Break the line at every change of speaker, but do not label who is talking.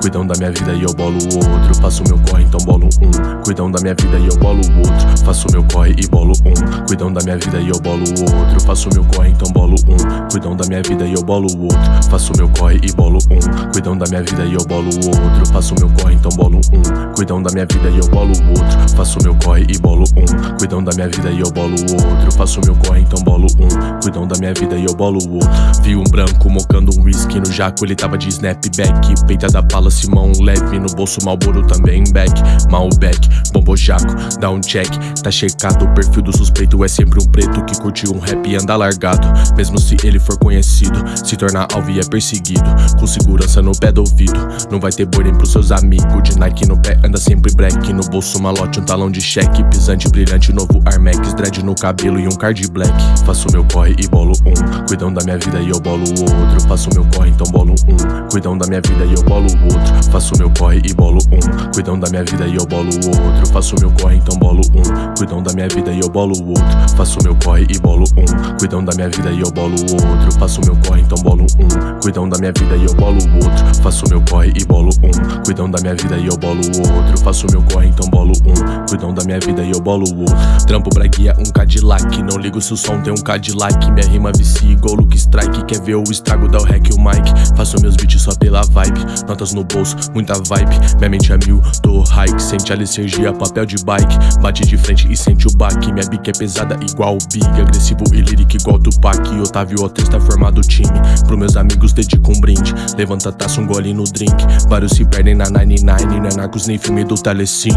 Cuidam da minha vida e eu bolo o outro. Faço meu corre, então bolo um. Cuidam da minha vida e eu bolo o outro. Faço meu corre e bolo um. Cuidam da minha vida e eu bolo o outro. Faço meu corre, então bolo um. Cuidam da minha vida e eu bolo o outro. Faço meu corre e bolo um. Cuidam da minha vida e eu bolo o outro. Faço meu corre, então bolo um. Cuidam da minha vida e eu bolo o outro. Faço meu corre e bolo um. Cuidam da minha vida e eu bolo o outro. Faço meu corre, então bolo um. Cuidam da minha vida e eu bolo o outro. Vi um branco mocando um whisky no jaco, ele tava de snapback. Peita da pala, Simão leve no bolso, Malboro também back. Malbec, bombojaco, dá um check, tá checado. O perfil do suspeito é sempre um preto que curtiu um rap e anda largado. Mesmo se ele for conhecido, se tornar alvo e é perseguido. Com segurança no pé do ouvido, não vai ter boi pros seus amigos. De Nike no pé, anda sempre black. No bolso, malote, um talão de cheque. Pisante, brilhante, novo Armex. Dread no cabelo e um card black. Faço meu corre e bolo um. Cuidam da minha vida e eu bolo o outro. Faço meu corre, então bolo um. Cuidam da minha vida e eu bolo o outro. Faço meu corre e bolo um. Cuidam da minha vida e eu bolo o outro. Faço meu corre, então bolo um. Cuidam da minha vida e eu bolo o outro. Faço meu corre e bolo um. Cuidam da minha vida e eu bolo o outro. Faço meu corre, então bolo um. Cuidam da minha vida e eu bolo o outro. Faço meu corre e bolo um. Cuidam da minha vida e eu bolo o outro. Faço meu corre, então bolo um. Cuidam da minha vida e eu bolo o. Trampo braguia, um Cadillac. Não ligo se o som tem um Cadillac. Minha rima vicia igual Luke Strike. Quer ver o estrago, o hack e o mic. Faço meus beats só pela vibe. Notas no bolso, muita vibe. Minha mente é mil, tô hike. Sente a licergia, papel de bike. Bate de frente e sente o baque. Minha bica é pesada igual o Big. Agressivo e lírico igual Tupac. Otávio Otis tá formado o time. Pro meus amigos dedico um brinde. Levanta taça, um gole no drink. Vários se perdem na 99. Não é Narcos nem filme do Telecine.